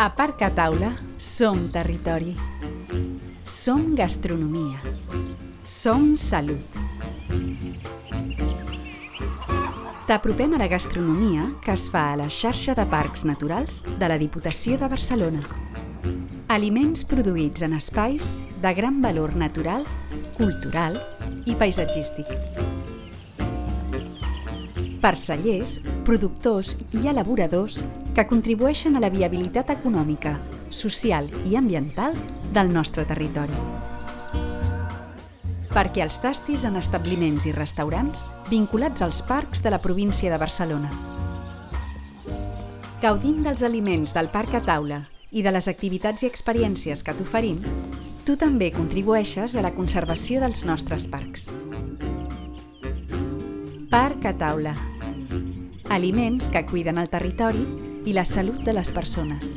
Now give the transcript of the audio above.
A Parc a Taula som territori. Som gastronomia. Som salut. T'apropem a la gastronomia que es fa a la xarxa de parcs naturals de la Diputació de Barcelona. Aliments produïts en espais de gran valor natural, cultural i paisatgístic. Parcellers, productors i elaboradors que contribueixen a la viabilitat econòmica, social i ambiental del nostre territori. Perquè els tastis en establiments i restaurants vinculats als parcs de la província de Barcelona. Gaudint dels aliments del Parc a Taula i de les activitats i experiències que t'oferim, tu també contribueixes a la conservació dels nostres parcs. Parc a Taula. Aliments que cuiden el territori i la salut de les persones.